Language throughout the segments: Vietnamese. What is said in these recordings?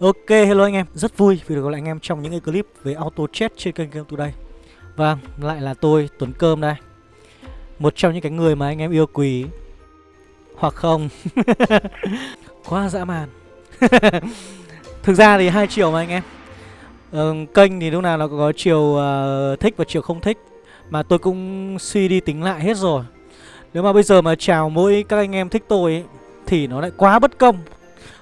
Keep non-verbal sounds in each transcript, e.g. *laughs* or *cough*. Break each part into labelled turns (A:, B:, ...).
A: Ok, hello anh em, rất vui vì được gặp lại anh em trong những cái clip về auto chat trên kênh Game Today. Vâng, lại là tôi, Tuấn Cơm đây. Một trong những cái người mà anh em yêu quý. Hoặc không? *laughs* Quá dã man. *laughs* Thực ra thì hai chiều mà anh em. Ừ, Kênh thì lúc nào nó có chiều uh, thích và chiều không thích. Mà tôi cũng suy đi tính lại hết rồi. Nếu mà bây giờ mà chào mỗi các anh em thích tôi ấy, Thì nó lại quá bất công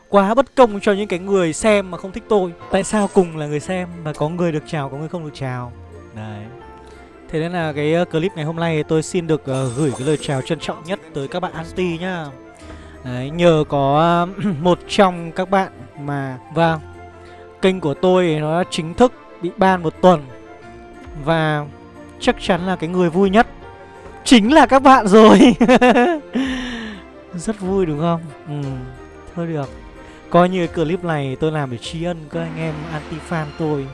A: quá bất công cho những cái người xem mà không thích tôi. Tại sao cùng là người xem mà có người được chào có người không được chào? Đấy. Thế nên là cái ờ, clip ngày hôm nay tôi xin được uh, gửi cái lời chào trân trọng nhất tới các bạn anti nhá. Đấy, nhờ có *clears throat* một trong các bạn mà Vâng Kênh của tôi nó chính thức bị ban một tuần. Và chắc chắn là cái người vui nhất Chính là các bạn rồi. *laughs* Rất vui đúng không? Ừ, thôi được Coi như clip này tôi làm để tri ân các anh em anti-fan tôi.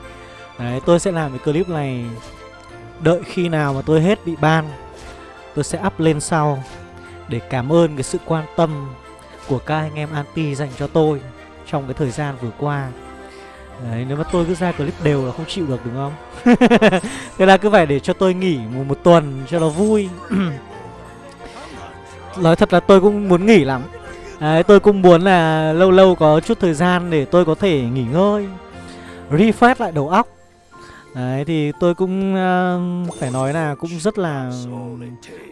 A: Đấy, tôi sẽ làm cái clip này Đợi khi nào mà tôi hết bị ban Tôi sẽ up lên sau Để cảm ơn cái sự quan tâm Của các anh em anti dành cho tôi Trong cái thời gian vừa qua. Đấy, nếu mà tôi cứ ra clip đều là không chịu được đúng không? *laughs* Thế là cứ phải để cho tôi nghỉ một, một tuần cho nó vui. *clears throat* Nói thật là tôi cũng muốn nghỉ lắm. Đấy, tôi cũng muốn là lâu lâu có chút thời gian để tôi có thể nghỉ ngơi Refresh lại đầu óc. Đấy, thì tôi cũng uh, phải nói là cũng rất là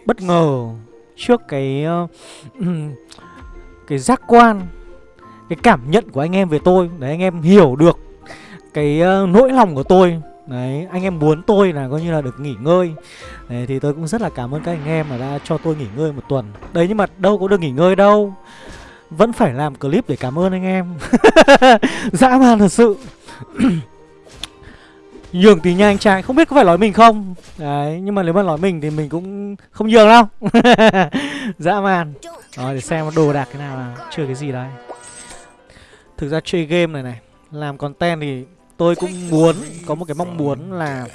A: bất ngờ trước cái uh, *clears throat* cái giác quan cái cảm nhận của anh em về tôi. Đấy anh em hiểu được cái uh, nỗi lòng của tôi. Đấy anh em muốn tôi là coi như là được nghỉ ngơi. Đấy thì tôi cũng rất là cảm ơn các anh em mà đã cho tôi nghỉ ngơi một tuần. Đấy nhưng mà đâu có được nghỉ ngơi đâu vẫn phải làm clip để cảm ơn anh em. *laughs* Dã man thật sự. *clears throat* Nhường tí nha anh trai, Không biết có phải nói mình không? Đấy, Nhưng mà nếu mà nói mình thì mình cũng không nhường đâu. *laughs* Dã man. Rồi để xem đồ đạc cái nào là chưa cái gì đấy. Thực ra chơi game này này, Làm content thì tôi cũng muốn, Có một cái mong muốn là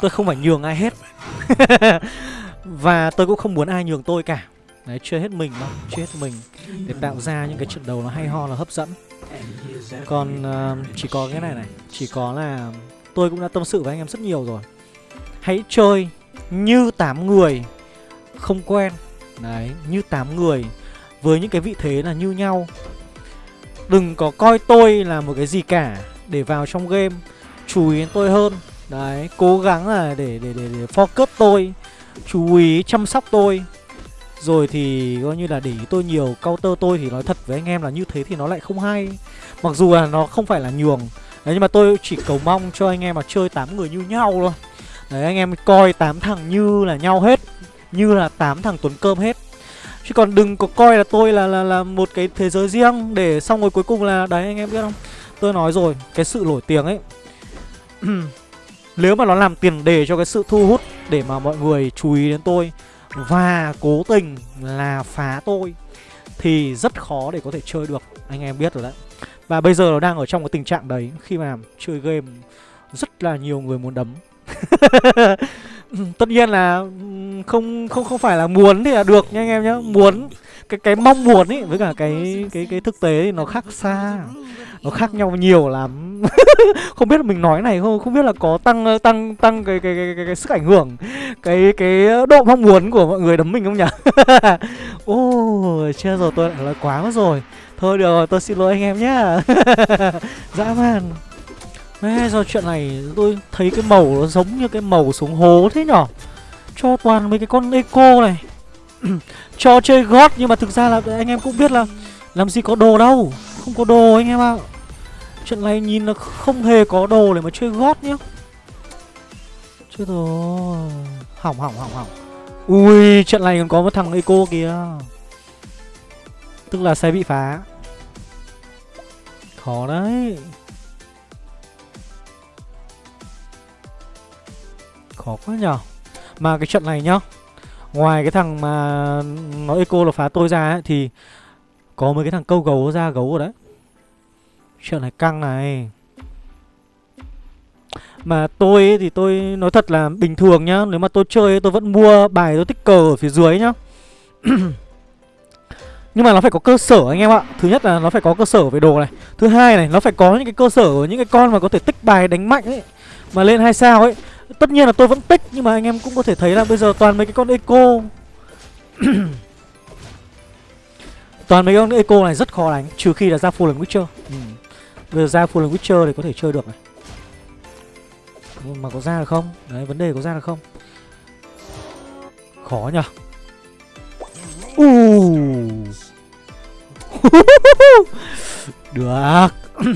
A: Tôi không phải nhường ai hết. *laughs* Và tôi cũng không muốn ai nhường tôi cả. Đấy, chưa hết mình mà, chưa hết mình. Để tạo ra những cái trận đấu nó hay ho là hấp dẫn. Còn uh, chỉ có cái này này Chỉ có là tôi cũng đã tâm sự với anh em rất nhiều rồi. Hãy chơi như 8 người không quen. Đấy, như 8 người Với những cái vị thế là như nhau. Đừng có coi tôi là một cái gì cả Để vào trong game Chú ý đến tôi hơn. Đấy, cố gắng là để, để, để, để focus tôi Chú ý chăm sóc tôi rồi thì coi như là để ý tôi nhiều, Counter tôi thì nói thật với anh em là như thế thì nó lại không hay. Mặc dù là nó không phải là nhường. Đấy, nhưng mà tôi chỉ cầu mong cho anh em mà chơi 8 người như nhau thôi. Đấy, anh em coi 8 thằng như là nhau hết, Như là 8 thằng Tuấn Cơm hết. Chứ còn đừng có coi là tôi là là là một cái thế giới riêng Để xong rồi cuối cùng là, Đấy, anh em biết không? Tôi nói rồi, Cái sự nổi tiếng ấy. *clears throat* Nếu mà nó làm tiền đề cho cái sự thu hút Để mà mọi người chú ý đến tôi và cố tình là phá tôi thì rất khó để có thể chơi được, anh em biết rồi đấy. Và bây giờ nó đang ở trong cái tình trạng đấy, khi mà chơi game rất là nhiều người muốn đấm. *laughs* Tất nhiên là không không không phải là muốn thì là được nha anh em nhé muốn cái cái mong muốn ấy với cả cái cái cái thực tế thì nó khác xa. Nó khác nhau nhiều lắm. *laughs* Không biết là mình nói này không? Không biết là có tăng tăng tăng cái cái cái, cái, cái sức ảnh hưởng cái cái độ mong muốn của mọi người đấm mình không nhỉ? Ô oh, chưa rồi tôi lại nói quá mất rồi. Thôi được rồi tôi xin lỗi anh em nhá. *laughs* Dã man. Mẹ do chuyện này tôi thấy cái màu nó giống như cái màu xuống hố thế nhở? Cho toàn mấy cái con eco này. *clears throat* Cho chơi gót, nhưng mà thực ra là anh em cũng biết là Làm gì có đồ đâu. Không có đồ anh em ạ. À. Chuyện này nhìn là không hề có đồ để mà chơi gót nhá. Chứ rồi. Hỏng hỏng hỏng hỏng. Ui, trận này còn có một thằng eco kìa. Tức là sẽ bị phá. Khó đấy. Khó quá nhở. Mà cái trận này nhá. Ngoài cái thằng mà nó eco là phá tôi ra ấy, Thì có mấy cái thằng câu gấu ra gấu rồi đấy. Chuyện này căng này. Mà tôi ấy, thì tôi nói thật là bình thường nhá Nếu mà tôi chơi tôi vẫn mua bài tôi tích cờ ở phía dưới nhá. *clears throat* Nhưng mà nó phải có cơ sở anh em ạ. Thứ nhất là nó phải có cơ sở về đồ này. Thứ hai này nó phải có những cái cơ sở của những cái con mà có thể tích bài đánh mạnh ấy Mà lên hai sao ấy. Tất nhiên là tôi vẫn tích Nhưng mà anh em cũng có thể thấy là bây giờ toàn mấy cái con eco *coughs* Toàn mấy con eco này rất khó đánh Trừ khi là ra Fallen Witcher ừ. Bây giờ ra Fallen Witcher thì có thể chơi được này Mà có ra được không? Đấy vấn đề có ra được không? Khó nhở Uh. *laughs* Được *coughs*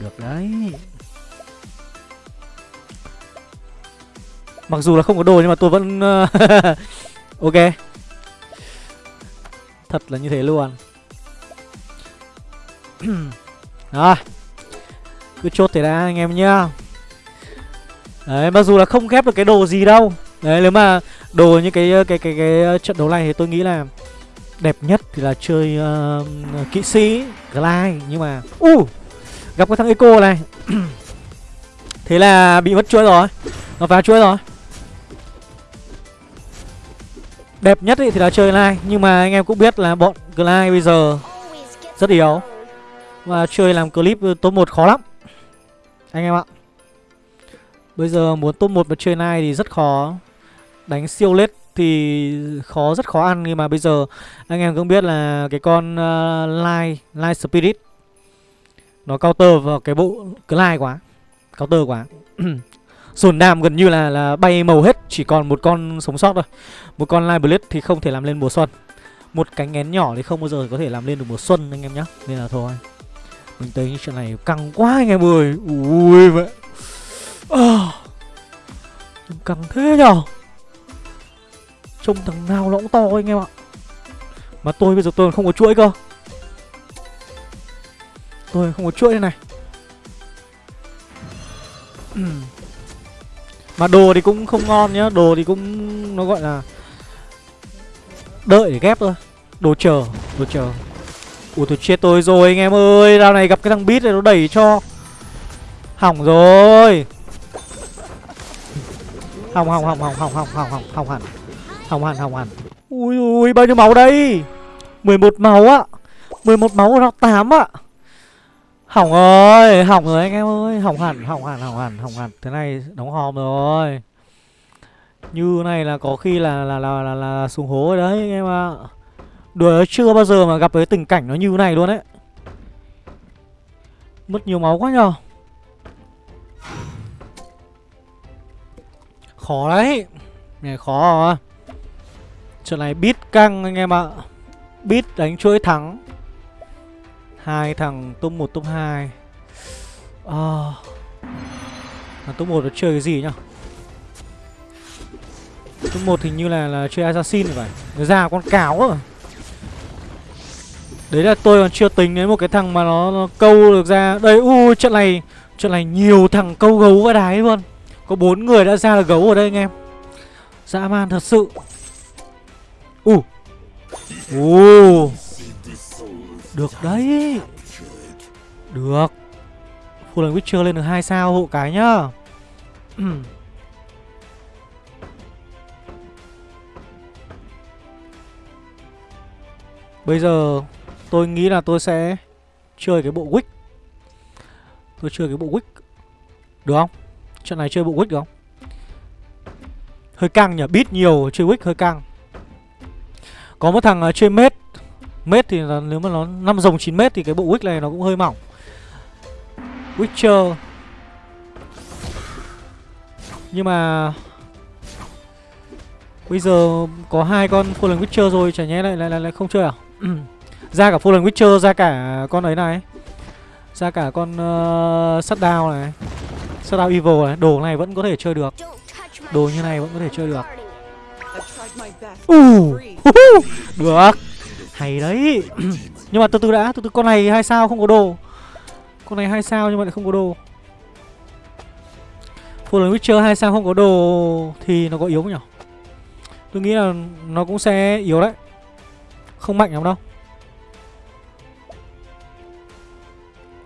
A: Được đấy Mặc dù là không có đồ nhưng mà tôi vẫn ờ, *laughs* Ok. Thật là như thế luôn. *clears throat* Rồi Cứ chốt thế đã anh em nhá. Đấy mặc dù là không ghép được cái đồ gì đâu. Đấy nếu mà đồ như cái ờ, cái cái cái, cái trận đấu này thì tôi nghĩ là đẹp nhất thì là chơi uh, kỹ sĩ Glide. Nhưng mà uh, gặp cái thằng Eco này. *clears throat* Thế là bị mất chuỗi rồi. Nó phá chuỗi rồi. Đẹp nhất ý thì là chơi lai. Nhưng mà anh em cũng biết là bọn Lai bây giờ rất yếu. Và chơi làm clip top 1 khó lắm. Anh em ạ. Bây giờ muốn top 1 mà chơi lai thì rất khó. Đánh siêu lết thì khó rất khó ăn. Nhưng mà bây giờ anh em cũng biết là cái con uh, Lai Lai Spirit nó counter vào cái bộ lai quá. Counter quá. *clears throat* Sồn đàm gần như là là bay màu hết, chỉ còn một con sống sót thôi. Một con Light Blade thì không thể làm lên mùa xuân. Một cánh én nhỏ thì không bao giờ có thể làm lên được mùa xuân anh em nhá. Nên là thôi. Mình thấy chuyện này căng quá anh em ơi. Ui vậy À, căng thế nhở Trông thằng nào nó cũng to anh em ạ Mà tôi bây giờ tôi không có chuỗi cơ Tôi không có chuỗi đây này *clears throat* Mà đồ thì cũng không ngon nhá, Đồ thì cũng, nó gọi là Đợi để ghép thôi. Đồ chờ Đồ chờ. Ủa, tôi chết tôi rồi anh em ơi, Rao này gặp cái thằng bít này nó đẩy cho. Hỏng rồi. Hỏng hỏng hỏng hỏng hỏng hỏng hỏng hỏng hỏng hẳn. Hỏng hẳn hỏng hẳn. Ui ui bao nhiêu máu đây? 11 máu á. 11 máu, nó 8 ạ Hỏng rồi Hỏng rồi anh em ơi Hỏng hẳn hỏng hẳn hỏng hẳn hỏng hẳn. Thế này đóng hòm rồi. Như này là có khi là là là là, là, là xuống hố rồi đấy anh em ạ. Đùa chưa bao giờ mà gặp cái tình cảnh nó như này luôn đấy Mất nhiều máu quá nhờ. Khó đấy. Này khó à. Trận này bít căng anh em ạ. Bít đánh chuỗi thắng hai thằng top 1 top 2 à, Thằng top 1 nó chơi cái gì nhá Top 1 hình như là là chơi assassin phải Nó ra con cáo rồi Đấy là tôi còn chưa tính đến một cái thằng mà nó, nó câu được ra. Đây u trận này Trận này nhiều thằng câu gấu và đái luôn. Có bốn người đã ra là gấu ở đây anh em. Dã man thật sự. U. Uh. u uh. Được đấy. Được. Full Witcher lên được hai sao hộ cái nhá. *clears throat* Bây giờ tôi nghĩ là tôi sẽ chơi cái bộ Wick. Tôi chơi cái bộ Wick. Được không? Trận này chơi bộ Wick được không? Hơi căng nhỉ, bit nhiều chơi Wick hơi căng. Có một thằng uh, chơi mết. Mét thì là, nếu mà nó 5 rồng 9 mét thì cái bộ Wick này nó cũng hơi mỏng. Witcher. Nhưng mà Bây giờ có hai con Fallen Witcher rồi Chả nhẽ lại, lại, lại, lại không chơi à? *clears throat* Ra cả Fallen Witcher Ra cả con ấy này. Ra cả con uh, Shutdown này. Shutdown Evil này. Đồ này vẫn có thể chơi được. Đồ như này vẫn có thể chơi được. Uh, Được hay đấy. *clears throat* Nhưng mà từ từ đã, Từ từ, con này hai sao không có đồ. Con này hai sao nhưng mà lại không có đồ. Fallen Witcher hai sao không có đồ Thì nó có yếu không nhỉ Tôi nghĩ là nó cũng sẽ yếu đấy. Không mạnh lắm đâu.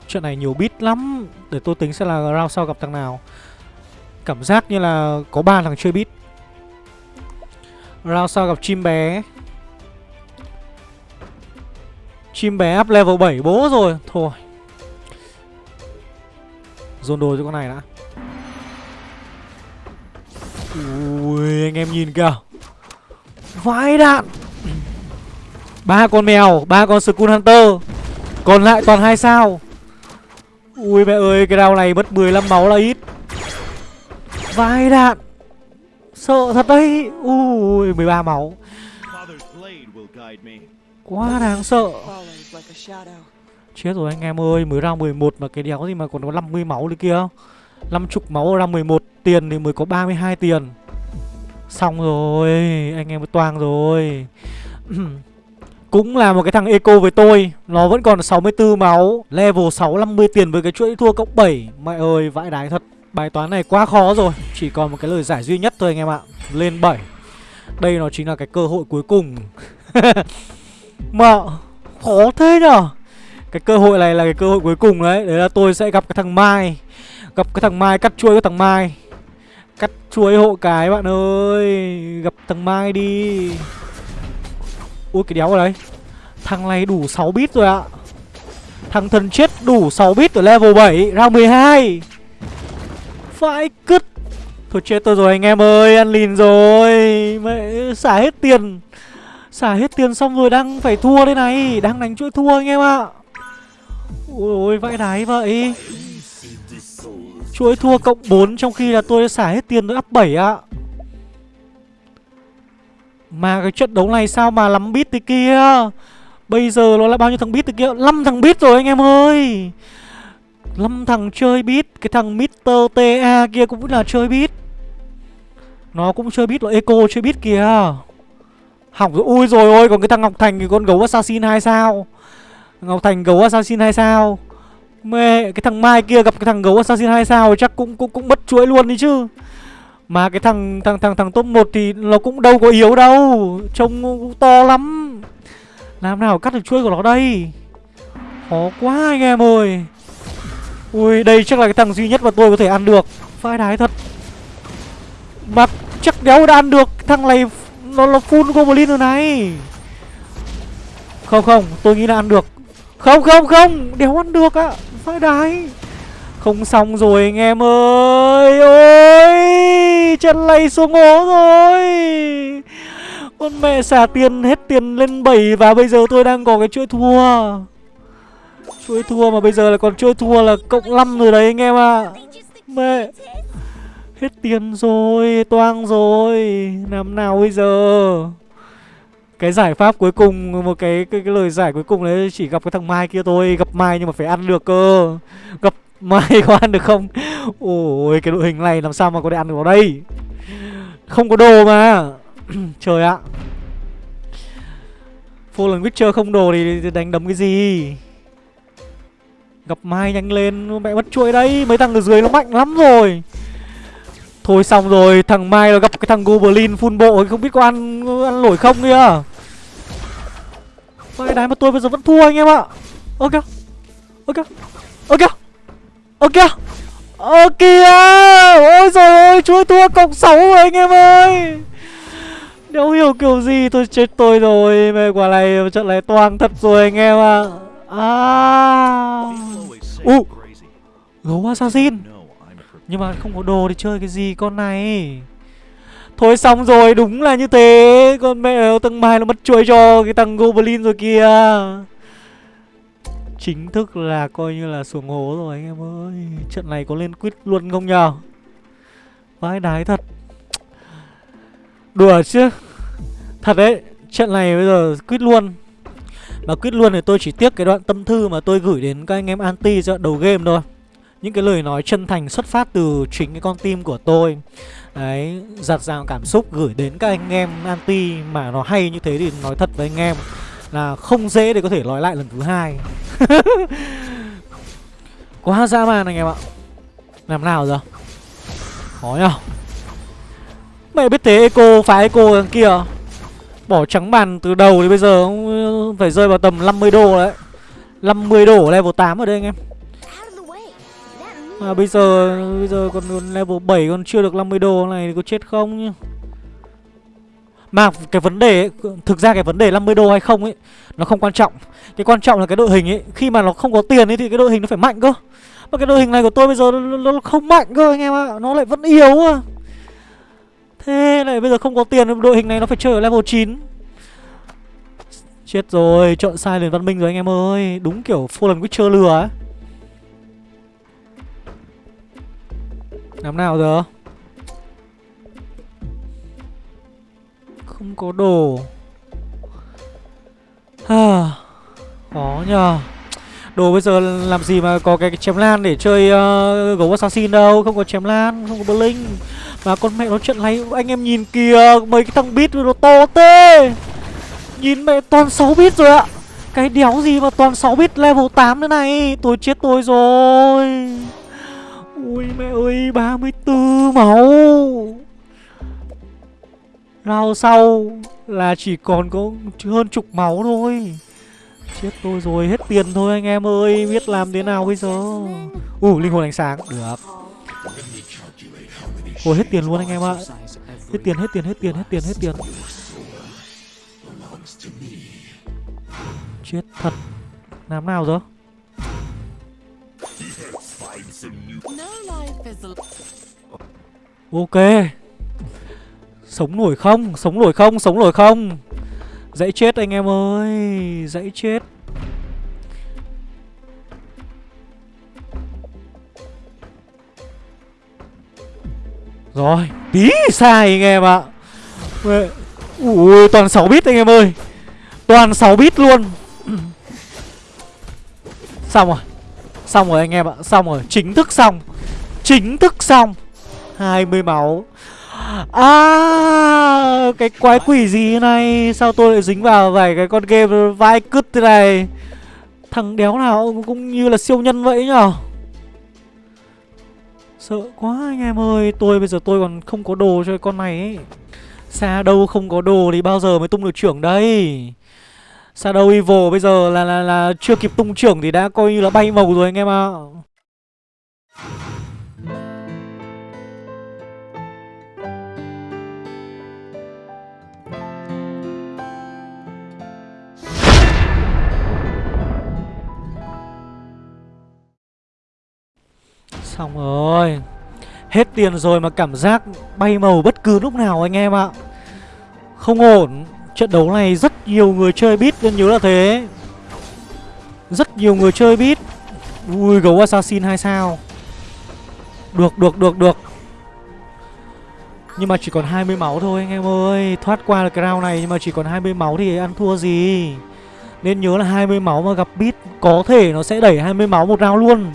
A: Chuyện này nhiều bit lắm. Để tôi tính sẽ là round sau gặp thằng nào. Cảm giác như là có ba thằng chơi bit Round sau gặp chim bé. Chim bé up level 7 bố rồi. Thôi. Dồn đồ cho con này đã. Ui, anh em nhìn kìa. Vãi đạn. Ba con mèo, ba con Skull Hunter. Còn lại toàn hai sao. Ui, mẹ ơi, cái đao này mất 15 máu là ít. Vãi đạn. Sợ thật đấy. Ui 13 máu. Quá đáng sợ. Chết rồi anh em ơi, Mới ra 11 mà cái đéo gì mà còn có 50 máu nữa kia. 50 máu ra 11 Tiền thì mới có 32 tiền. Xong rồi, Anh em mới toang rồi. *clears throat* Cũng là một cái thằng eco với tôi, Nó vẫn còn 64 máu, Level 6 50 tiền với cái chuỗi thua cộng 7 Mẹ ơi, vãi đái thật. Bài toán này quá khó rồi, Chỉ còn một cái lời giải duy nhất thôi anh em ạ. Lên 7 Đây nó chính là cái cơ hội cuối cùng. *laughs* Mà Khó thế nhở? Cái cơ hội này là cái cơ hội cuối cùng đấy. Đấy là tôi sẽ gặp cái thằng Mai. Gặp cái thằng Mai, cắt chuối cái thằng Mai. Cắt chuối hộ cái, bạn ơi. Gặp thằng Mai đi. Ui, cái đéo ở đấy. Thằng này đủ 6 bit rồi ạ. Thằng thần chết đủ 6 bit ở level 7 Ra 12 Phải cứt. Thôi chết tôi rồi anh em ơi, Ăn lìn rồi. Mẹ, xả hết tiền. Xả hết tiền xong rồi đang phải thua đây này, Đang đánh chuỗi thua anh em ạ. Ôi ôi vãi đái vậy. Chuỗi thua cộng 4 Trong khi là tôi xả hết tiền tôi up 7 ạ. Mà cái trận đấu này sao mà lắm bit thế kia? Bây giờ nó là bao nhiêu thằng bit thế kia? 5 thằng bit rồi anh em ơi. 5 thằng chơi bit Cái thằng Mr. TA kia cũng là chơi bit Nó cũng chơi bit là Eco chơi bit kìa. Hỏng rồi Ui rồi ôi Còn cái thằng Ngọc Thành thì con gấu assassin hai sao Ngọc Thành gấu assassin hai sao Mẹ cái thằng Mai kia gặp cái thằng gấu assassin hai sao chắc cũng cũng cũng mất chuỗi luôn đi chứ. Mà cái thằng thằng thằng thằng top 1 thì nó cũng đâu có yếu đâu, trông cũng to lắm. Làm nào cắt được chuỗi của nó đây? Khó quá anh em ơi. Ui, đây chắc là cái thằng duy nhất mà tôi có thể ăn được. Phải đái thật. Mà chắc đéo đã ăn được thằng này nó là full goblin rồi này. Không không, tôi nghĩ là ăn được. Không không không, đéo ăn được ạ. À phải đái Không xong rồi anh em ơi Ôi Chân lay xuống hố rồi Con mẹ xả tiền hết tiền lên 7 Và bây giờ tôi đang có cái chuỗi thua Chuỗi thua mà bây giờ là còn chuỗi thua là cộng 5 rồi đấy anh em ạ à. Mẹ Hết tiền rồi Toang rồi. Làm nào bây giờ? Cái giải pháp cuối cùng một cái cái, cái lời giải cuối cùng đấy chỉ gặp cái thằng mai kia thôi. Gặp mai nhưng mà phải ăn được cơ. Gặp mai có ăn được không? Ôi cái đội hình này làm sao mà có thể ăn được vào đây? Không có đồ mà. *clears throat* Trời ạ. Fallen Witcher không đồ thì đánh đấm cái gì? Gặp Mai nhanh lên Mẹ mất chuỗi đấy. Mấy thằng ở dưới nó mạnh lắm rồi. Thôi xong rồi Thằng Mai nó gặp cái thằng Goblin full bộ Không biết có ăn ăn nổi không kìa. Vậy đái mà tôi bây giờ vẫn thua anh em ạ. Ok Ok Ok Ok Ok Ôi trời ơi chuối thua cộng 6 rồi anh em ơi. Nếu hiểu kiểu gì tôi chết tôi rồi. Mẹ quả này trận này toang thật rồi anh em ạ. À. U. uh. Gấu assassin nhưng mà không có đồ để chơi cái gì con này. Thôi xong rồi, đúng là như thế. Con mẹ tầng mai nó mất chuối cho cái thằng Goblin rồi kìa. Chính thức là coi như là xuống hố rồi anh em ơi. Trận này có lên quýt luôn không nhờ? Vãi đái thật. Đùa chứ. Thật đấy, Trận này bây giờ quýt luôn. Mà quýt luôn thì tôi chỉ tiếc cái đoạn tâm thư mà tôi gửi đến các anh em anti cho đầu game thôi. Những cái lời nói chân thành xuất phát từ chính cái con tim của tôi Đấy, giặt rào cảm xúc gửi đến các anh em anti mà nó hay như thế thì nói thật với anh em là không dễ để có thể nói lại lần thứ hai. *laughs* Quá dã man anh em ạ. Làm nào giờ? Khó nhở. Mẹ biết thế Eco phá Eco đằng kia Bỏ trắng bàn từ đầu thì bây giờ phải rơi vào tầm 50 đô đấy 50 đô level 8 ở đây anh em À bây giờ bây giờ còn level 7 còn chưa được 50 đô này có chết không nhá. Mà cái vấn đề ấy, Thực ra cái vấn đề 50 đô hay không ấy Nó không quan trọng. Cái quan trọng là cái đội hình ấy Khi mà nó không có tiền ấy thì cái đội hình nó phải mạnh cơ. Mà cái đội hình này của tôi bây giờ nó, nó không mạnh cơ anh em ạ Nó lại vẫn yếu à. Thế này bây giờ không có tiền Đội hình này nó phải chơi ở level 9 Chết rồi Chọn sai liền văn minh rồi anh em ơi. Đúng kiểu Fallen Witcher lừa ấy Làm nào giờ? Không có đồ. À, Khó nhờ. Đồ bây giờ làm gì mà có cái, chém lan để chơi uh, gấu assassin đâu? Không có chém lan, không có blink Mà con mẹ nó trận này anh em nhìn kìa Mấy cái thằng bit nó to tê. Nhìn mẹ toàn 6 bit rồi ạ. Cái đéo gì mà toàn 6 bit level 8 thế này? Tôi chết tôi rồi. Ui mẹ ơi 34 máu. Rao sau là chỉ còn có hơn chục máu thôi. Chết tôi rồi, hết tiền thôi anh em ơi Biết làm thế nào bây giờ? Ủ, uh, linh hồn ánh sáng, được. Ôi hết tiền luôn anh em ạ. Hết tiền, hết tiền, hết tiền, hết tiền, hết tiền. Chết thật. Làm nào rồi Ok. Sống nổi không? Sống nổi không? Sống nổi không? Dãy chết anh em ơi. Dãy chết. Rồi, Tí sai anh em ạ. Ui, toàn 6 bit anh em ơi. Toàn 6 bit luôn. *clears throat* Xong rồi. Xong rồi anh em ạ. Xong rồi. Chính thức xong. Chính thức xong. 20 máu. À Cái quái quỷ gì này? Sao tôi lại dính vào vài cái con game vai cứt thế này? Thằng đéo nào cũng như là siêu nhân vậy nhở? Sợ quá anh em ơi. Tôi bây giờ tôi còn không có đồ cho con này ấy. Xa đâu không có đồ thì bao giờ mới tung được trưởng đây? Shadow Evil bây giờ là, là là chưa kịp tung trưởng thì đã coi như là bay màu rồi anh em ạ. Xong rồi Hết tiền rồi mà cảm giác bay màu bất cứ lúc nào anh em ạ. Không ổn. Trận đấu này rất nhiều người chơi bit nên nhớ là thế. Rất nhiều người chơi bit Ui, gấu assassin hai sao. Được được được được. Nhưng mà chỉ còn 20 máu thôi anh em ơi. Thoát qua được cái round này nhưng mà chỉ còn 20 máu thì ăn thua gì? Nên nhớ là 20 máu mà gặp bit Có thể nó sẽ đẩy 20 máu một round luôn.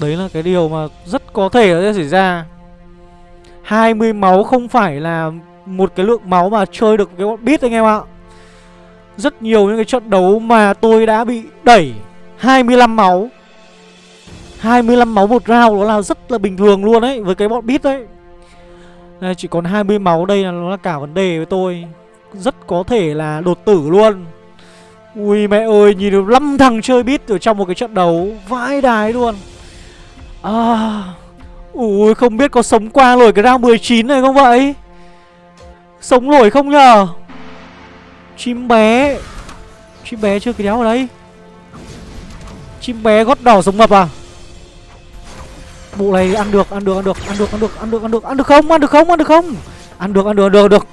A: Đấy là cái điều mà rất có thể sẽ xảy ra. 20 máu không phải là một cái lượng máu mà chơi được cái bọn bit anh em ạ. Rất nhiều những cái trận đấu mà tôi đã bị đẩy. 25 máu. 25 máu một round đó là rất là bình thường luôn đấy Với cái bọn bit đấy Đây, Chỉ còn 20 máu đây là nó là cả vấn đề với tôi. Rất có thể là đột tử luôn. Ui mẹ ơi nhìn được 5 thằng chơi bit ở trong một cái trận đấu. Vãi đái luôn. À Ui không biết có sống qua nổi cái round 19 này không vậy Sống nổi không nhờ Chim bé Chim bé chưa cái ở đây Chim bé gót đỏ sống mập à Bộ này ăn được, ăn được, ăn được, ăn được, ăn được, ăn được, ăn được, ăn được không, ăn được không, ăn được không Ăn được, ăn được, ăn được, ăn được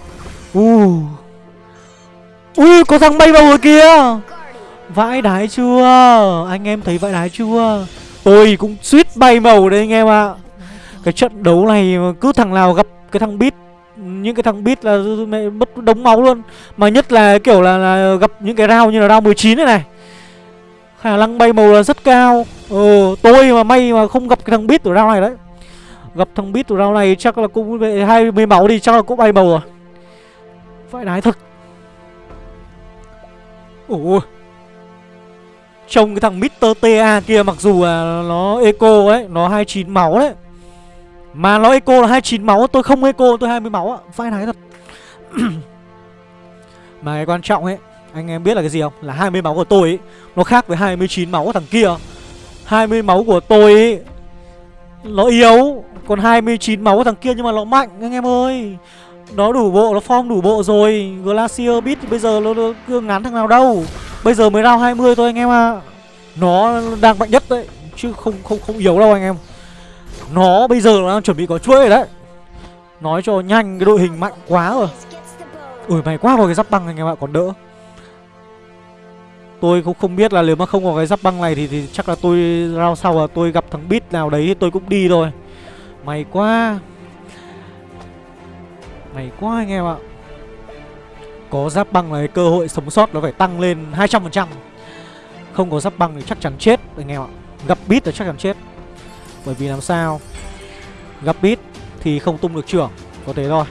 A: uh. Ui, có thằng bay vào rồi kìa Vãi đái chưa Anh em thấy vãi đái chưa Tôi cũng suýt bay màu đấy anh em ạ. À. Cái trận đấu này cứ thằng nào gặp cái thằng bit những cái thằng bit là mẹ mất đống máu luôn. Mà nhất là kiểu là, là gặp những cái round như là round 19 này này. Khả năng bay màu là rất cao. Ờ tôi mà may mà không gặp cái thằng bit ở round này đấy. Gặp thằng bit ở round này chắc là cũng về hai mươi máu đi chắc là cũng bay màu rồi. Phải đái thật. Ủa Trông cái thằng Mr. TA kia mặc dù là nó eco ấy Nó 29 máu đấy. Mà nó eco là 29 máu Tôi không eco tôi 20 máu ạ. Phải nói thật. *clears throat* Mà cái quan trọng ấy Anh em biết là cái gì không? Là 20 máu của tôi ấy Nó khác với 29 máu của thằng kia. 20 máu của tôi ấy Nó yếu. Còn 29 máu của thằng kia nhưng mà nó mạnh anh em ơi. Nó đủ bộ, nó form đủ bộ rồi. Glacier Beat bây giờ nó, nó ngắn thằng nào đâu. Bây giờ mới round 20 thôi anh em à Nó đang mạnh nhất đấy Chứ không không không yếu đâu anh em. Nó bây giờ nó đang chuẩn bị có chuỗi rồi đấy. Nói cho nhanh cái đội hình mạnh quá rồi. Ui mày quá có cái giáp băng anh em ạ còn đỡ. Tôi cũng không biết là nếu mà không có cái giáp băng này thì, thì chắc là tôi round sau là tôi gặp thằng Beat nào đấy thì tôi cũng đi thôi. Mày quá. Mày quá anh em ạ. Có giáp băng này cơ hội sống sót nó phải tăng lên 200% Không có giáp băng thì chắc chắn chết anh em ạ Gặp Beat là chắc chắn chết Bởi vì làm sao Gặp Beat thì không tung được trưởng Có thế thôi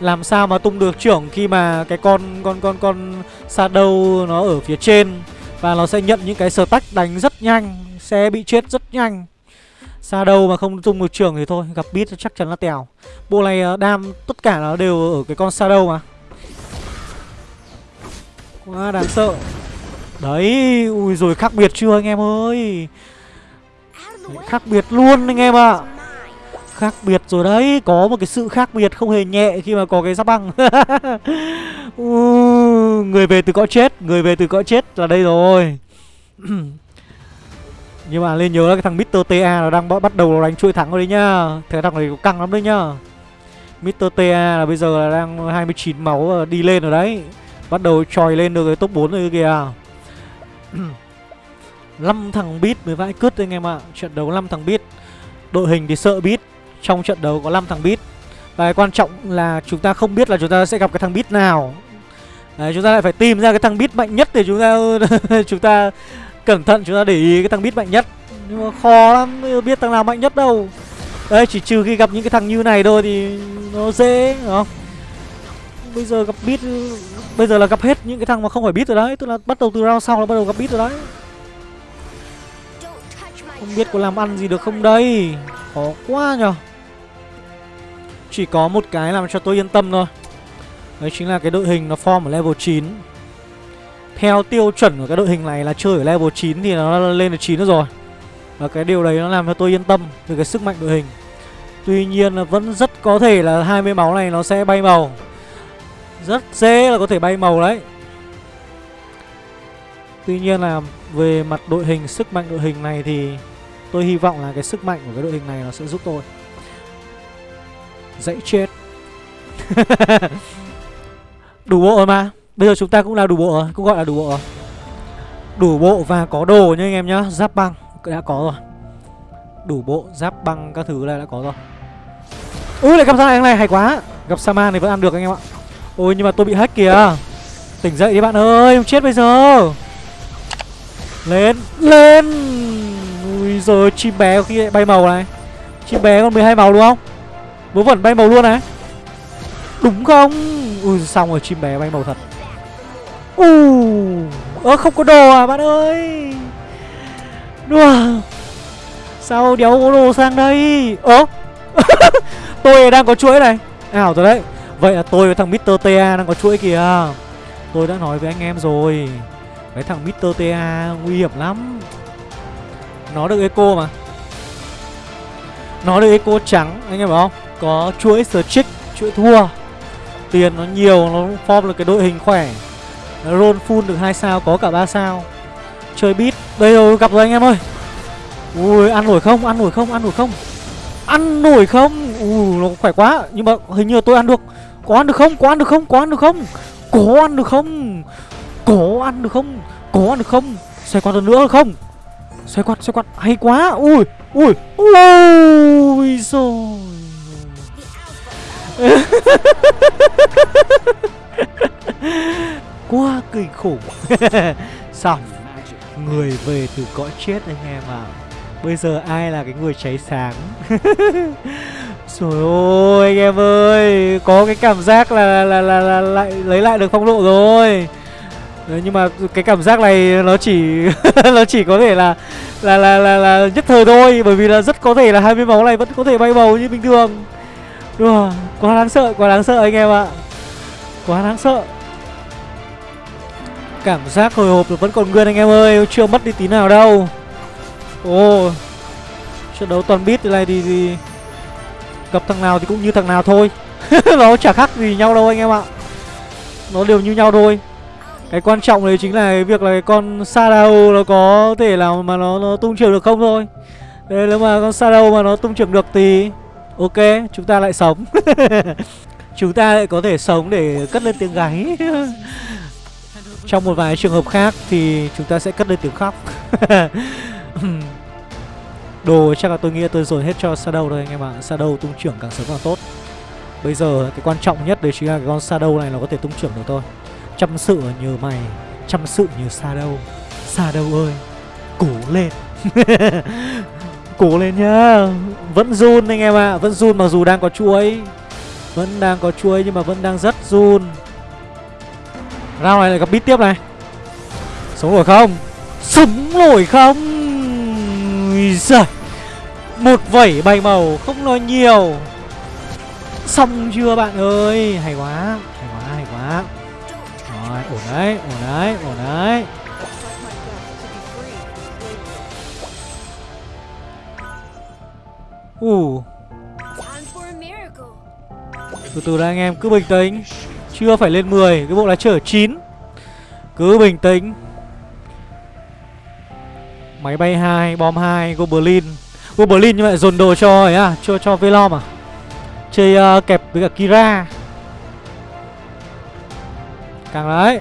A: làm sao mà tung được trưởng khi mà cái con con con con Shadow nó ở phía trên và nó sẽ nhận những cái stack đánh rất nhanh, sẽ bị chết rất nhanh. Shadow mà không tung được trưởng thì thôi, gặp beat chắc chắn là tèo. Bộ này ờ, đam tất cả nó đều ở cái con Shadow mà. Quá đáng sợ. Đấy, ui rồi khác biệt chưa anh em ơi. khác biệt luôn anh em ạ. À. Khác biệt rồi đấy Có một cái sự khác biệt không hề nhẹ Khi mà có cái giáp băng *laughs* Người về từ cõi chết Người về từ cõi chết là đây rồi *clears throat* Nhưng mà lên nhớ là cái thằng Mr. TA Nó đang bắt đầu đánh chuỗi thắng rồi đấy nhá Thế thằng này căng lắm đấy nhá Mr. TA là bây giờ là đang 29 máu ờ, đi lên rồi đấy Bắt đầu tròi lên được cái top 4 rồi kìa. *clears throat* 5 thằng bit mới vãi cứt anh em ạ. Trận đấu 5 thằng bit Đội hình thì sợ bit trong trận đấu có 5 thằng bit Và cái quan trọng là chúng ta không biết là chúng ta sẽ gặp cái thằng bit nào. Đấy, chúng ta lại phải tìm ra cái thằng bit mạnh nhất để chúng ta *laughs* chúng ta cẩn thận chúng ta để ý cái thằng bit mạnh nhất. Nhưng mà khó lắm biết thằng nào mạnh nhất đâu. Đấy chỉ trừ khi gặp những cái thằng như này thôi thì nó dễ đúng không? Bây giờ gặp bit bây giờ là gặp hết những cái thằng mà không phải biết rồi đấy, tức là bắt đầu từ round sau là bắt đầu gặp bit rồi đấy. Không biết có làm ăn gì được không đây? Khó quá nhở chỉ có một cái làm cho tôi yên tâm thôi. Đấy chính là cái đội hình nó form ở level 9 Theo tiêu chuẩn của cái đội hình này là chơi ở level 9 thì nó lên được 9 nữa rồi. Và cái điều đấy nó làm cho tôi yên tâm về cái sức mạnh đội hình. Tuy nhiên là vẫn rất có thể là 20 máu này nó sẽ bay màu. Rất dễ là có thể bay màu đấy. Tuy nhiên là về mặt đội hình, sức mạnh đội hình này thì Tôi hy vọng là cái sức mạnh của cái đội hình này nó sẽ giúp tôi. Dãy chết. *laughs* Đủ bộ rồi mà. Bây giờ chúng ta cũng là đủ bộ rồi Cũng gọi là đủ bộ rồi. Đủ bộ và có đồ nha anh em nhá Giáp băng đã có rồi. Đủ bộ, giáp băng các thứ này đã có rồi. Ui lại gặp ra này, này hay quá. Gặp Saman thì vẫn ăn được anh em ạ. Ôi nhưng mà tôi bị hack kìa. Tỉnh dậy đi bạn ơi, không chết bây giờ. Lên, lên. Ui rồi chim bé có khi bay màu này. Chim bé còn 12 màu đúng không? Vớ vẩn bay màu luôn này. Đúng không? Ui xong rồi chim bé bay màu thật. U ơ không có đồ à bạn ơi. Đùa. Sao đéo có đồ sang đây? Ơ. *laughs* Tôi đang có chuỗi này. Ảo rồi đấy vậy là tôi với thằng Mr. TA đang có chuỗi kìa. Tôi đã nói với anh em rồi. Cái thằng Mr. TA nguy hiểm lắm. Nó được eco mà. Nó được eco trắng anh em hiểu không? Có chuỗi streak, chuỗi thua. Tiền nó nhiều nó form được cái đội hình khỏe. Roll full được hai sao có cả ba sao. Chơi beat đây rồi gặp rồi anh em ơi. Ui ăn nổi không? Ăn nổi không? Ăn nổi không? Ăn nổi không? Ui nó khỏe quá. Nhưng mà hình như tôi ăn được có ăn được không? Có ăn được không? Có ăn được không? Có ăn được không? Có ăn được không? Có ăn được không? Xoay quạt lần nữa không? Xoay quạt xoay quạt hay quá. Ui ui ui, rồi. *laughs* Quá kinh khủng. *laughs* Xong người về từ cõi chết anh em ạ. À. bây giờ ai là cái người cháy sáng? *laughs* rồi ơi anh em ơi có cái cảm giác là là là, là lại lấy lại được phong độ rồi. Đấy, nhưng mà cái cảm giác này nó chỉ *laughs* nó chỉ có thể là là, là là là nhất thời thôi bởi vì là rất có thể là 20 máu này vẫn có thể bay bầu như bình thường. Đùa, quá đáng sợ, quá đáng sợ anh em ạ. Quá đáng sợ. Cảm giác hồi hộp vẫn còn nguyên anh em ơi Chưa mất đi tí nào đâu. Ồ Trận đấu toàn beat này thì, thì Gặp thằng nào thì cũng như thằng nào thôi. *laughs* Nó chả khác gì nhau đâu anh em ạ. Nó đều như nhau thôi. Cái quan trọng đấy chính là cái việc là cái con Sadao nó có thể là mà nó, nó tung trưởng được không thôi. Thế nếu mà con Sadao mà nó tung trưởng được thì Ok, chúng ta lại sống. *laughs* Chúng ta lại có thể sống để cất lên tiếng gáy. *laughs* Trong một vài trường hợp khác thì chúng ta sẽ cất lên tiếng khóc. Đồ chắc là tôi nghĩ tôi dồn hết cho Shadow thôi anh em ạ. Shadow tung trưởng càng sớm càng tốt. Bây giờ cái quan trọng nhất đấy chính là cái con Shadow này nó có thể tung trưởng được thôi. Chăm sự nhờ mày, Chăm sự nhờ Shadow. Shadow ơi, Cố lên. *laughs* Cố lên nhá. Vẫn run anh em ạ, Vẫn run mặc dù đang có chuối. Vẫn đang có chuối nhưng mà vẫn đang rất run. Rao này lại gặp bít tiếp này. Sống rồi không? Sống nổi không? Ui giời, Một vẩy bay màu không nói nhiều. Xong chưa bạn ơi? Hay quá Hay quá hay quá. Rồi, ổn đấy ổn đấy ổn đấy. Ủ. Từ từ đã anh em, cứ bình tĩnh. Chưa phải lên 10 Cái bộ lá chở 9 Cứ bình tĩnh. Máy bay 2, bom 2, Goblin Goblin như vậy dồn đồ cho ấy à Cho cho Velom à? Chơi uh, kẹp với cả Kira. Càng đấy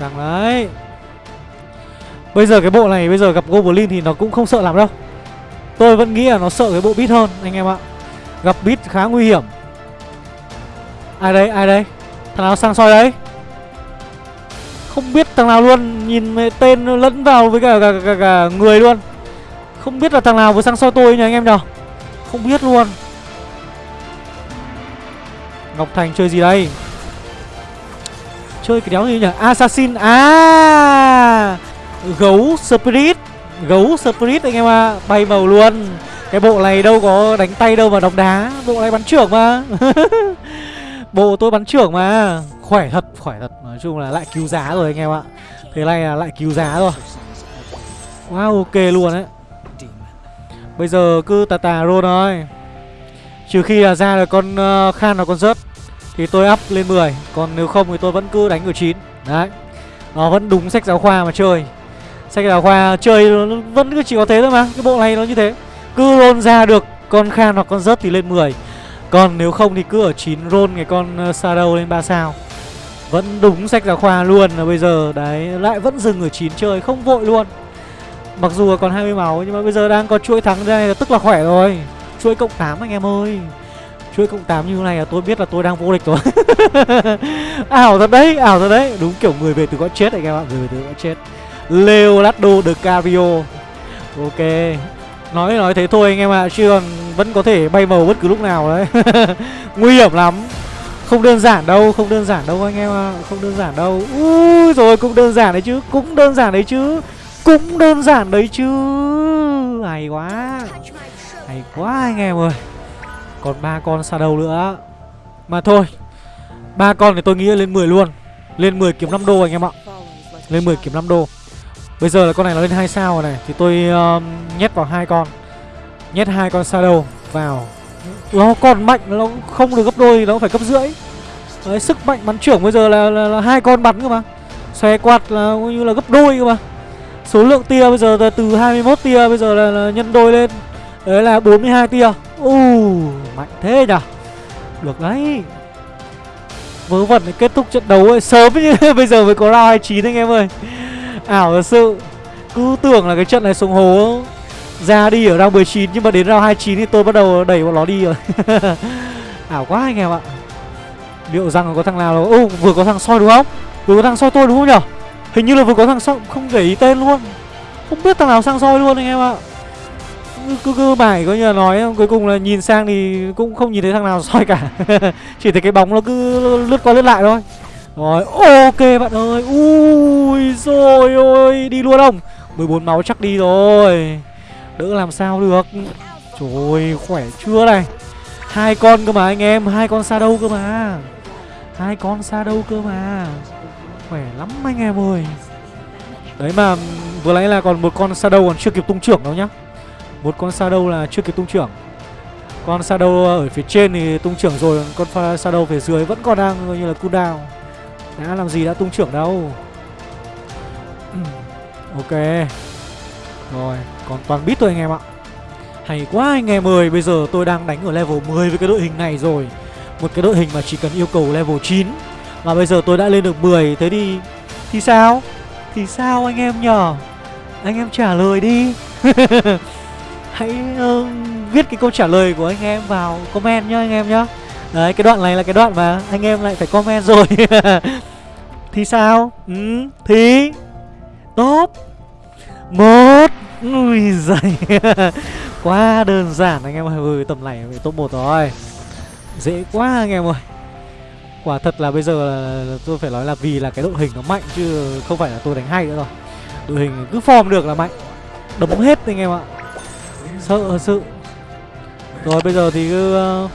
A: Càng đấy Bây giờ cái bộ này bây giờ gặp Goblin thì nó cũng không sợ lắm đâu. Tôi vẫn nghĩ là nó sợ cái bộ bit hơn anh em ạ. Gặp bit khá nguy hiểm. Ai đây ai đây? Thằng nào sang soi đấy? Không biết thằng nào luôn Nhìn tên lẫn vào với cả, cả, cả, cả người luôn. Không biết là thằng nào vừa sang soi tôi nhỉ anh em nhỉ? Không biết luôn. Ngọc Thành chơi gì đây? Chơi cái đéo gì nhỉ? Assassin. À! Gấu Spirit. Gấu Spirit anh em ạ. À. Bay màu luôn. Cái bộ này đâu có đánh tay đâu mà đóng đá. Bộ này bắn trưởng mà. *laughs* Bộ tôi bắn trưởng mà. Khỏe thật, khỏe thật. Nói chung là lại cứu giá rồi anh em ạ. Thế này là lại cứu giá rồi. Wow, ok luôn đấy. Bây giờ cứ tà tà roll thôi. Trừ khi là ra là con uh, Khan là con rớt Thì tôi up lên 10 Còn nếu không thì tôi vẫn cứ đánh ở 9 Đấy. Nó vẫn đúng sách giáo khoa mà chơi. Sách giáo khoa chơi vẫn cứ chỉ có thế thôi mà. Cái bộ này nó như thế. Cứ roll ra được con Khan hoặc con rớt thì lên 10 còn nếu không thì cứ ở 9 roll cái con ờ, Shadow lên 3 sao. Vẫn đúng sách giáo khoa luôn là bây giờ. Đấy lại vẫn dừng ở 9 chơi không vội luôn. Mặc dù còn 20 máu nhưng mà bây giờ đang có chuỗi thắng đây là tức là khỏe rồi. Chuỗi cộng 8 anh em ơi. Chuỗi cộng 8 như thế này là tôi biết là tôi đang vô địch rồi. *laughs* Ảo thật đấy, ảo thật đấy. Đúng kiểu người về từ cõi chết anh em ạ, người về từ cõi chết. Leonardo Cavio. Ok. Nói nói thế thôi anh em ạ Chứ còn vẫn có thể bay màu bất cứ lúc nào đấy. *laughs* Nguy hiểm lắm. Không đơn giản đâu Không đơn giản đâu anh em ạ Không đơn giản đâu. Ui rồi cũng đơn giản đấy chứ Cũng đơn giản đấy chứ Cũng đơn giản đấy chứ. Hay quá Hay quá anh em ơi. Còn ba con shadow nữa. Mà thôi ba con thì tôi nghĩ lên 10 luôn Lên 10 kiếm 5 đô anh em ạ. Lên 10 kiếm 5 đô. Bây giờ là con này nó lên hai sao rồi này Thì tôi uh, nhét vào hai con Nhét hai con Shadow vào. Nó còn mạnh Nó không được gấp đôi Nó phải gấp rưỡi. Đấy, Sức mạnh bắn trưởng bây giờ là, là, là hai con bắn cơ mà. Xòe quạt là như là gấp đôi cơ mà. Số lượng tia bây giờ là từ 21 tia Bây giờ là, là nhân đôi lên. Đấy là 42 tia. U Mạnh thế nhỉ? Được đấy. Vớ vẩn để kết thúc trận đấu ấy sớm như *laughs* bây giờ mới có round 29 anh em ơi. Ảo thật sự. Cứ tưởng là cái trận này xuống hố. Ra đi ở round 19 Nhưng mà đến round 29 thì tôi bắt đầu đẩy bọn nó đi rồi. *laughs* Ảo quá anh em ạ. Liệu rằng có thằng nào là Ô, vừa có thằng soi đúng không? Vừa có thằng soi tôi đúng không nhở Hình như là vừa có thằng soi Không để ý tên luôn. Không biết thằng nào sang soi luôn anh em ạ. Cứ cứ mải có như là nói, cuối cùng là nhìn sang thì cũng không nhìn thấy thằng nào *laughs* soi cả. Chỉ thấy cái bóng nó cứ lướt qua lướt lại thôi. Rồi, ok bạn ơi. Ui rồi ôi, Đi luôn không? 14 máu chắc đi rồi. Đỡ làm sao được? Trời khỏe chưa này? Hai con cơ mà anh em, hai con xa đâu cơ mà. Hai con xa đâu cơ mà. Khỏe lắm anh em ơi. Đấy mà, vừa nãy là còn một con Shadow còn chưa kịp tung trưởng đâu nhá. Một con Shadow là chưa kịp tung trưởng. Con Shadow ở phía trên thì tung trưởng rồi, Con Shadow phía dưới vẫn còn đang như là cooldown Đã làm gì đã tung trưởng đâu. *clears throat* Ok. Rồi còn toàn bít thôi anh em ạ. Hay quá anh em ơi Bây giờ tôi đang đánh ở level 10 với cái đội hình này rồi. Một cái đội hình mà chỉ cần yêu cầu level 9 Mà bây giờ tôi đã lên được 10 Thế đi Thì sao? Thì sao anh em nhở? Anh em trả lời đi. *laughs* Hãy uh, viết cái câu trả lời của anh em vào comment nhá anh em nhá. Đấy cái đoạn này là cái đoạn mà anh em lại phải comment rồi. *laughs* Thì sao? Ừ, Thì Top Một. Ui giời. *laughs* Quá đơn giản anh em ơi. Ừ, Tầm này về top 1 rồi. Dễ quá anh em ơi. Quả thật là bây giờ là tôi phải nói là vì là cái đội hình nó mạnh Chứ không phải là tôi đánh hay nữa rồi. Đội hình cứ form được là mạnh. Đấm hết anh em ạ. Sợ sự Rồi bây giờ thì cứ uh,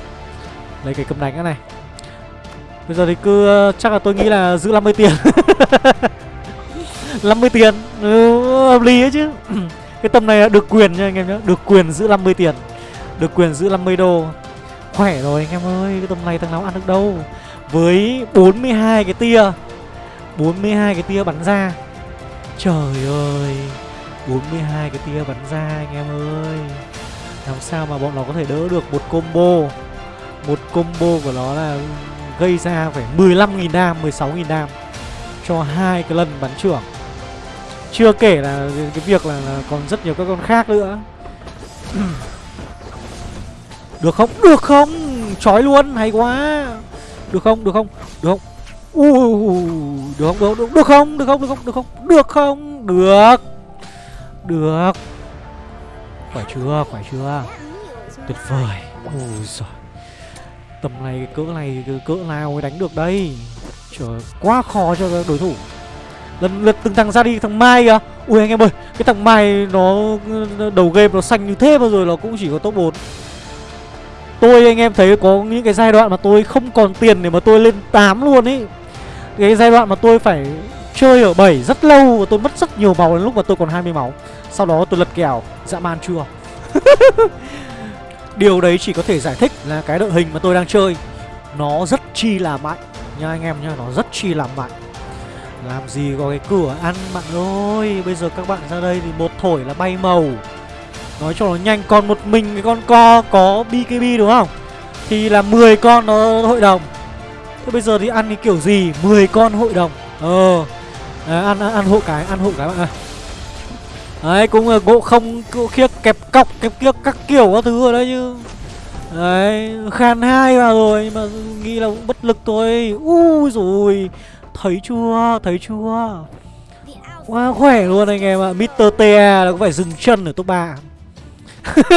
A: Lấy cái cầm đánh cái này. Bây giờ thì cứ uh, chắc là tôi nghĩ là giữ 50 tiền. *laughs* 50 tiền. Ừ, Hợp lý ấy chứ. Cái tầm này à, được quyền nha anh em nhé Được quyền giữ 50 tiền. Được quyền giữ 50 đô. Khỏe rồi anh em ơi Cái tầm này thằng nào ăn được đâu. Với 42 cái tia. 42 cái tia bắn ra. Trời ơi 42 cái tia bắn ra anh em ơi. Làm sao mà bọn nó có thể đỡ được một combo? Một combo của nó là gây ra phải 15.000 đam, 16.000 đam Cho hai cái lần bắn trưởng chưa kể là cái việc là, là còn rất nhiều các con khác nữa Được không? Được không? Chói luôn, hay quá Được không? Được không? Được không? Uh, được không? Được, được, được không? Được không? Được không? Được không? Được không? Được Được Phải chưa? Phải chưa? Tuyệt vời Ôi giời Tầm này cỡ này cỡ nào mới đánh được đây Trời quá khó cho đối thủ lần lượt từng thằng ra đi, thằng mai kìa. Ui anh em ơi, cái thằng mai nó đầu game nó xanh như thế bao rồi nó cũng chỉ có top 4 tôi anh em thấy có những cái giai đoạn mà tôi không còn tiền để mà tôi lên 8 luôn ý. Cái giai đoạn mà tôi phải chơi ở 7 rất lâu và tôi mất rất nhiều máu đến lúc mà tôi còn 20 máu. Sau đó tôi lật kèo, dã man chưa? *laughs* Điều đấy chỉ có thể giải thích là cái đội hình mà tôi đang chơi, nó rất chi là mạnh. Nha anh em nha, nó rất chi là mạnh làm gì có cái cửa ăn bạn ơi? Bây giờ các bạn ra đây thì một thổi là bay màu. Nói cho nó nhanh Còn một mình cái con co có BKB đúng không? Thì là 10 con nó hội đồng. Thế bây giờ thì ăn cái kiểu gì? 10 con hội đồng. Ờ. Đấy, ăn, ăn, ăn hộ cái Ăn hộ cái bạn ơi. Đấy cũng là gỗ không gỗ khiếc kẹp cọc kẹp kiếc các kiểu các thứ ở đây chứ. Đấy Khan hai vào rồi mà nghĩ là cũng bất lực thôi. Ui rồi Thấy chưa? Thấy chưa? Quá khỏe luôn anh em ạ. Mr. TA là có phải dừng chân ở top 3. *laughs*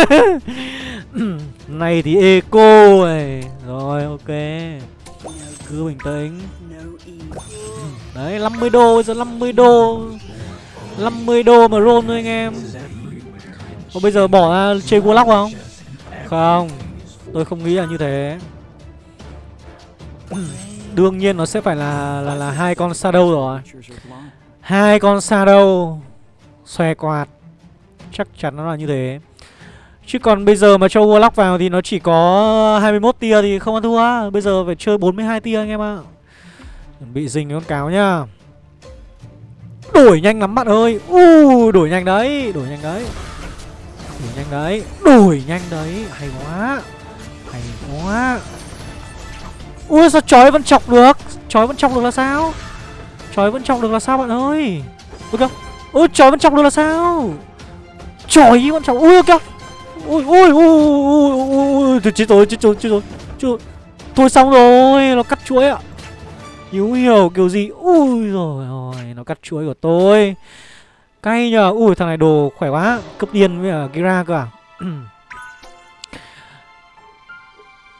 A: này thì eco này. Rồi ok. Cứ bình tĩnh. Đấy 50 đô giờ 50 đô. 50 đô mà roll thôi anh em. Còn bây giờ bỏ ra chơi Warlock không? Không. Tôi không nghĩ là như thế. Đương nhiên nó sẽ phải là là là hai con shadow rồi. Hai con shadow xòe quạt. Chắc chắn nó là như thế. Chứ còn bây giờ mà cho Warlock vào thì nó chỉ có 21 tia thì không ăn thua. Bây giờ phải chơi 42 tia anh em ạ. Bị dình con cáo nhá. Đổi nhanh lắm bạn ơi. U đổi nhanh đấy, đổi nhanh đấy. Đổi nhanh đấy, đổi nhanh đấy, hay quá. Hay quá. Ui, sao chói vẫn chọc được? Chói vẫn chọc được là sao? Chói vẫn chọc được là sao, bạn ơi? Ui kìa. Ui, chói vẫn chọc được là sao? Chói vẫn chọc Ui, kìa. Ui ui ui ui ui ui Chết rồi chết rồi chết rồi chết rồi. Thôi xong rồi, Nó cắt chuối ạ. Hiểu hiểu kiểu gì? Ui rồi ôi Nó cắt chuối của tôi. Cay nhờ. Ui, thằng này đồ khỏe quá. Cấp điên với cả Gira cơ à. *clears throat*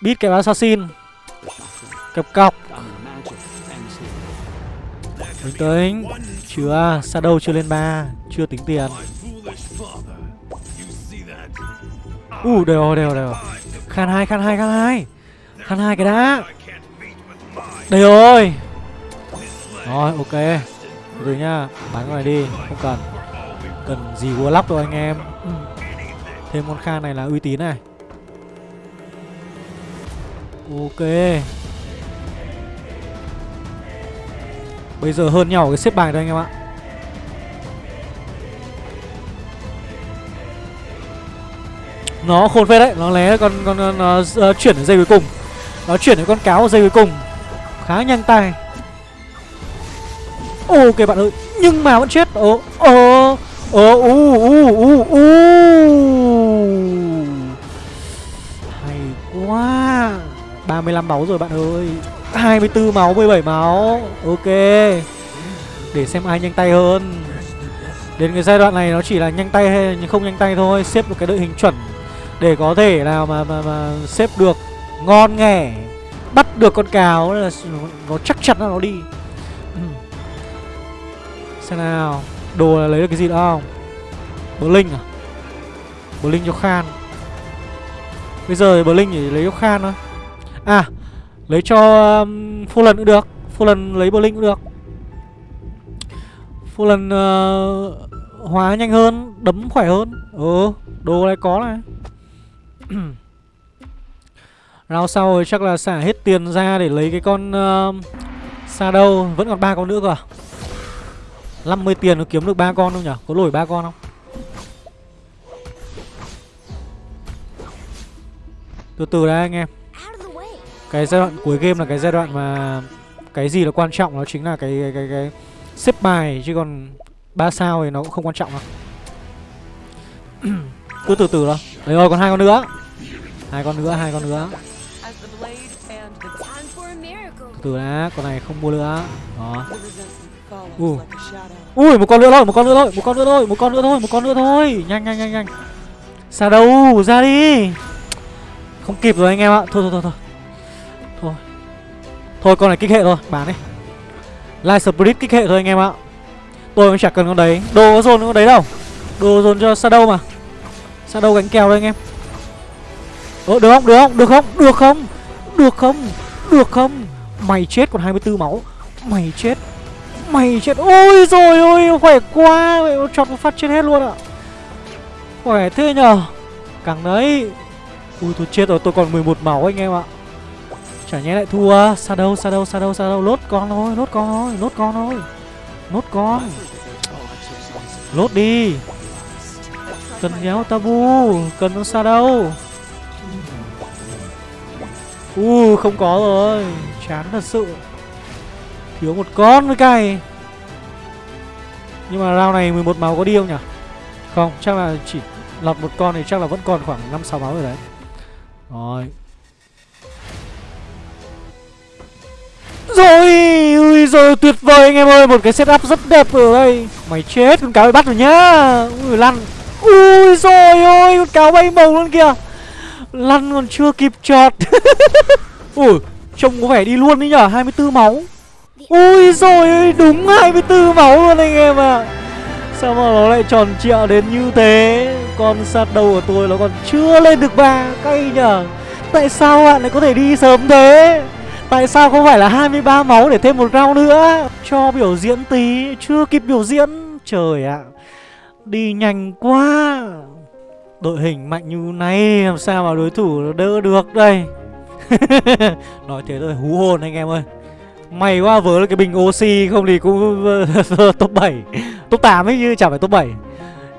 A: Beat cái assassin Cặp cọc Bình tĩnh Chưa Shadow chưa lên ba Chưa tính tiền. U uh, đều đều đều. Khan hai khan hai khan hai. Khan hai cái đã. Đây rồi. Rồi ok. Rồi nhá Bán cái này đi Không cần. Cần gì warlock rồi anh em. Ừ. Thêm con khan này là uy tín này. Ok. Bây giờ hơn nhau cái xếp bài đây anh em ạ. Nó khôn phết đấy Nó lé con con, con nó uh, chuyển ở dây cuối cùng. Nó chuyển ở con cáo ở dây cuối cùng. Khá nhanh tay. Ok bạn ơi Nhưng mà vẫn chết. Ồ Ồ Ồ u u u u Hay quá. 35 máu rồi bạn ơi. 24 máu 17 máu. Ok. Để xem ai nhanh tay hơn. Đến cái giai đoạn này nó chỉ là nhanh tay hay không nhanh tay thôi Xếp một cái đội hình chuẩn. Để có thể nào mà mà, mà xếp được Ngon nghẻ Bắt được con cáo là Nó chắc chắn là nó đi. Xem nào. Đồ là lấy được cái gì nữa không? Bờ Linh à? Bờ Linh cho Khan. Bây giờ Bờ Linh chỉ lấy cho Khan thôi. À Lấy cho um, Phô cũng được Fulan lấy Berlin cũng được. Fulan uh, ờ, Hóa nhanh hơn Đấm khỏe hơn. Ừ Đồ này có này. *clears throat* Rao sau rồi chắc là xả hết tiền ra để lấy cái con ờ, uh, đâu, Vẫn còn ba con nữa cơ à? 50 tiền nó kiếm được ba con không nhỉ? Có lỗi ba con không? Từ từ đã anh em. Cái giai đoạn cuối game là cái giai đoạn mà Cái gì là quan trọng đó chính là cái cái, cái, cái xếp bài Chứ còn ba sao thì nó cũng không quan trọng đâu *clears throat* Cứ từ từ đó Đấy rồi còn hai con nữa hai con nữa, hai con nữa Từ từ đã, con này không mua nữa Đó Ui. Ui, một con nữa thôi, một con nữa thôi, một con nữa thôi, một con nữa thôi, một con nữa thôi. Nhanh nhanh nhanh nhanh. Xa đâu, ra đi. Không kịp rồi anh em ạ. Thôi thôi thôi thôi. Thôi. Thôi con này kích hệ thôi, bán đi. Light Spirit kích hệ thôi anh em ạ. Tôi cũng chả cần con đấy. Đồ có dồn con đấy đâu. Đồ dồn cho Shadow mà. Shadow gánh kèo đây anh em. Ờ, được không? Được không? Được không? Được không? Được không? Được không? Mày chết còn 24 máu. Mày chết Mày chết Ôi rồi ôi Khỏe quá Mày chọt một phát chết hết luôn ạ Khỏe thế nhờ Càng đấy Ui tôi chết rồi tôi còn 11 máu anh em ạ Chả nhẽ lại thua. Sao đâu sao đâu sao đâu sao đâu. Lốt con thôi, Lốt con thôi, Lốt con thôi. Lốt con. Lốt đi. Cần nhéo tabu Cần nó sao đâu. U, không có rồi. Chán thật sự. Thiếu một con với cay. Nhưng mà round này 11 máu có đi không nhỉ? Không, chắc là chỉ lọt một con thì chắc là vẫn còn khoảng 5-6 máu rồi đấy. Rồi. Rồi, Ui rồi tuyệt vời anh em ơi, Một cái setup rất đẹp ở đây. Mày chết, con cáo bị bắt rồi nhá. Ui, lăn. Ui rồi ôi con cáo bay màu luôn kìa. Lăn còn chưa kịp chọt. *laughs* Ui, Trông có vẻ đi luôn đấy nhở 24 máu. Ui rồi ơi, đúng 24 máu luôn anh em ạ. À. Sao mà nó lại tròn trịa đến như thế? Con sát đầu của tôi nó còn chưa lên được ba Cay nhở. Tại sao bạn lại có thể đi sớm thế? Tại sao không phải là 23 máu để thêm một round nữa? Cho biểu diễn tí, Chưa kịp biểu diễn. Trời ạ, Đi nhanh quá. Đội hình mạnh như này, Làm sao mà đối thủ đỡ được đây? *laughs* Nói thế thôi, hú hồn anh em ơi. May quá vớ cái bình oxy, không thì cũng ờ, *laughs* top 7 Top 8 ấy như chả phải top 7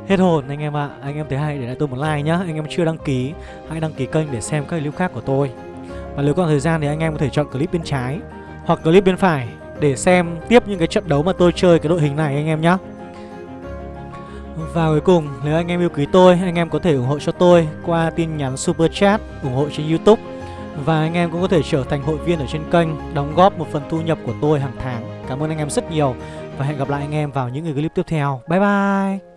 A: Hết hồn anh em ạ. À. Anh em thấy hay, để lại tôi một like nhá. Anh em chưa đăng ký, Hãy đăng ký kênh để xem các clip khác của tôi. Và nếu còn thời gian thì anh em có thể chọn clip bên trái Hoặc clip bên phải Để xem tiếp những cái trận đấu mà tôi chơi cái đội hình này anh em nhé và cuối cùng, nếu anh em yêu quý tôi, anh em có thể ủng hộ cho tôi qua tin nhắn Super Chat, ủng hộ trên Youtube. Và anh em cũng có thể trở thành hội viên ở trên kênh Đóng góp một phần thu nhập của tôi hàng tháng. Cảm ơn anh em rất nhiều Và hẹn gặp lại anh em vào những clip tiếp theo. Bye bye!